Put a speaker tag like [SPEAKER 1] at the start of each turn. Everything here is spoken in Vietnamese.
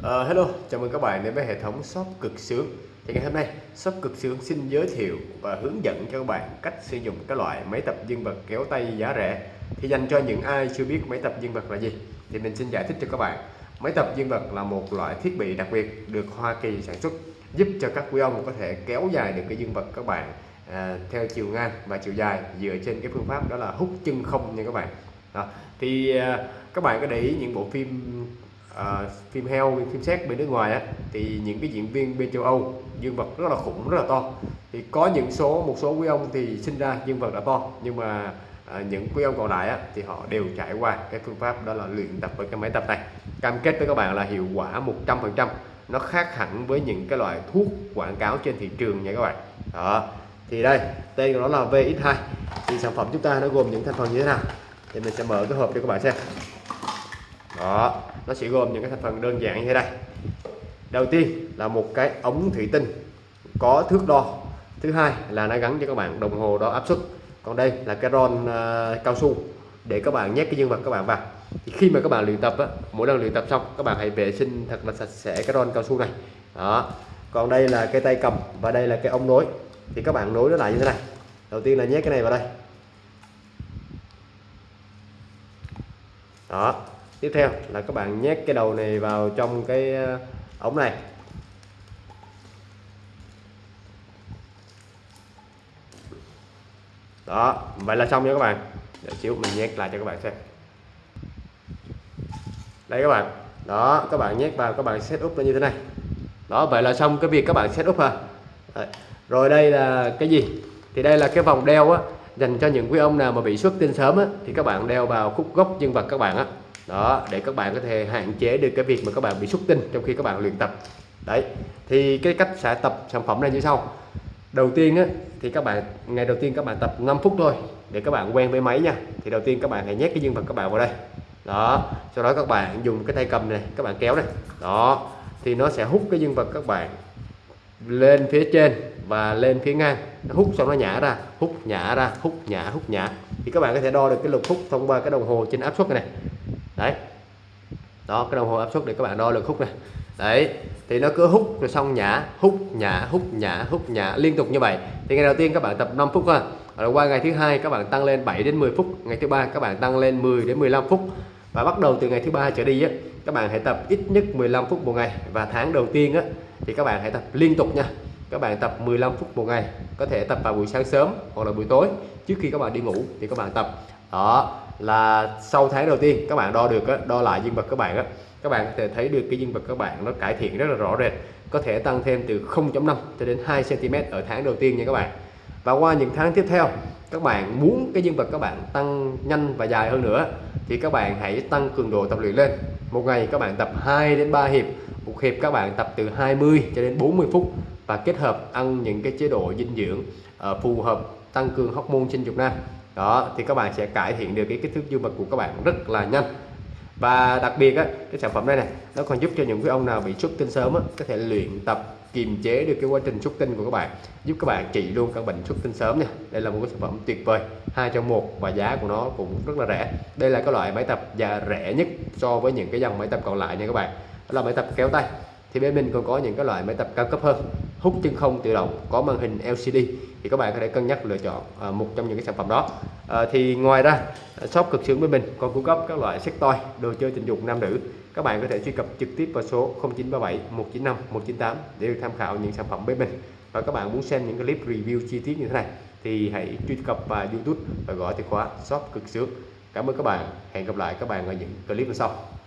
[SPEAKER 1] Uh, hello, chào mừng các bạn đến với hệ thống shop cực sướng. Thì ngày hôm nay shop cực sướng xin giới thiệu và hướng dẫn cho các bạn cách sử dụng các loại máy tập dương vật kéo tay giá rẻ. Thì dành cho những ai chưa biết máy tập dương vật là gì thì mình xin giải thích cho các bạn. Máy tập dương vật là một loại thiết bị đặc biệt được Hoa Kỳ sản xuất giúp cho các quý ông có thể kéo dài được cái dương vật các bạn à, theo chiều ngang và chiều dài dựa trên cái phương pháp đó là hút chân không nha các bạn. Đó. thì à, các bạn có để ý những bộ phim à, phim heo phim xét bên nước ngoài á thì những cái diễn viên bên châu Âu dương vật rất là khủng rất là to. Thì có những số một số quý ông thì sinh ra dương vật đã to nhưng mà à, những quý ông còn lại á, thì họ đều trải qua cái phương pháp đó là luyện tập với cái máy tập này. Cam kết với các bạn là hiệu quả 100% nó khác hẳn với những cái loại thuốc quảng cáo trên thị trường nha các bạn. Đó thì đây tên của nó là VX2 thì sản phẩm chúng ta nó gồm những thành phần như thế nào? Thì mình sẽ mở cái hộp cho các bạn xem đó nó sẽ gồm những cái thành phần đơn giản như thế này. Đầu tiên là một cái ống thủy tinh có thước đo. Thứ hai là nó gắn cho các bạn đồng hồ đo áp suất. Còn đây là cái ron uh, cao su để các bạn nhét cái dương vật các bạn vào. Thì khi mà các bạn luyện tập á, mỗi lần luyện tập xong các bạn hãy vệ sinh thật là sạch sẽ cái ron cao su này. Đó. Còn đây là cái tay cầm và đây là cái ống nối. Thì các bạn nối nó lại như thế này. Đầu tiên là nhét cái này vào đây. Đó tiếp theo là các bạn nhét cái đầu này vào trong cái ờ, ống này. Đó, vậy là xong nha các bạn. Để xíu mình nhét lại cho các bạn xem. Đây các bạn. Đó, các bạn nhét vào, các bạn set up nó như thế này. Đó, vậy là xong cái việc các bạn set up ha rồi đây là cái gì? Thì đây là cái vòng đeo á. Dành cho những quý ông nào mà bị xuất tinh sớm á, thì các bạn đeo vào khúc gốc dương vật các bạn á đó để các bạn có thể hạn chế được cái việc mà các bạn bị xuất tinh trong khi các bạn luyện tập đấy thì cái cách sẽ tập sản phẩm này như sau đầu tiên á, thì các bạn ngày đầu tiên các bạn tập 5 phút thôi để các bạn quen với máy nha thì đầu tiên các bạn hãy nhét cái dương vật các bạn vào đây đó sau đó các bạn dùng cái tay cầm này các bạn kéo này đó thì nó sẽ hút cái dương vật các bạn lên phía trên và lên phía ngang nó hút xong nó nhả ra hút nhả ra hút nhả hút nhả thì các bạn có thể đo được cái lực hút thông qua cái đồng hồ trên áp suất này đấy. Đó cái đồng hồ áp suất để các bạn đo lực hút này. Đấy thì nó cứ hút rồi xong nhả hút nhả hút nhả hút nhả liên tục như vậy. Thì ngày đầu tiên các bạn tập 5 phút ha, rồi qua ngày thứ hai các bạn tăng lên 7 đến 10 phút. Ngày thứ ba các bạn tăng lên 10 đến 15 phút. Và bắt đầu từ ngày thứ ba trở đi á các bạn hãy tập ít nhất 15 phút một ngày. Và tháng đầu tiên á thì các bạn hãy tập liên tục nha. Các bạn tập 15 phút một ngày. Có thể tập vào buổi sáng sớm hoặc là buổi tối. Trước khi các bạn đi ngủ thì các bạn tập. Đó là sau tháng đầu tiên các bạn đo được đo lại dương vật các bạn các bạn có thể thấy được cái dương vật các bạn nó cải thiện rất là rõ rệt, có thể tăng thêm từ 0.5 cho đến 2 cm ở tháng đầu tiên nha các bạn. Và qua những tháng tiếp theo, các bạn muốn cái dương vật các bạn tăng nhanh và dài hơn nữa, thì các bạn hãy tăng cường độ tập luyện lên. Một ngày các bạn tập 2 đến 3 hiệp, một hiệp các bạn tập từ 20 cho đến 40 phút và kết hợp ăn những cái chế độ dinh dưỡng ờ, phù hợp tăng cường hormone sinh dục nam đó thì các bạn sẽ cải thiện được cái kích thước dương vật của các bạn rất là nhanh. Và đặc biệt á, cái sản phẩm này này nó còn giúp cho những cái ông nào bị xuất tinh sớm á, có thể luyện tập kiềm chế được cái quá trình xuất tinh của các bạn giúp các bạn trị luôn căn bệnh xuất tinh sớm nha. Đây là một cái sản phẩm tuyệt vời hai trong một và giá của nó cũng rất là rẻ. Đây là cái loại máy tập giá rẻ nhất so với những cái dòng máy tập còn lại nha các bạn. Đó là máy tập kéo tay. Thì bên mình còn có những cái loại máy tập cao cấp hơn hút chân không tự động có màn hình LCD thì các bạn có thể cân nhắc lựa chọn à, một trong những cái sản phẩm đó. À, thì ngoài ra à, shop cực sướng bên mình còn cung cấp các loại sách toy đồ chơi tình dục nam nữ. Các bạn có thể truy cập trực tiếp vào số 0937 195 198 để được tham khảo những sản phẩm bên mình. Và các bạn muốn xem những clip review chi tiết như thế này thì hãy truy cập vào YouTube và gọi từ khóa shop cực sướng. Cảm ơn các bạn. Hẹn gặp lại các bạn ở những clip sau.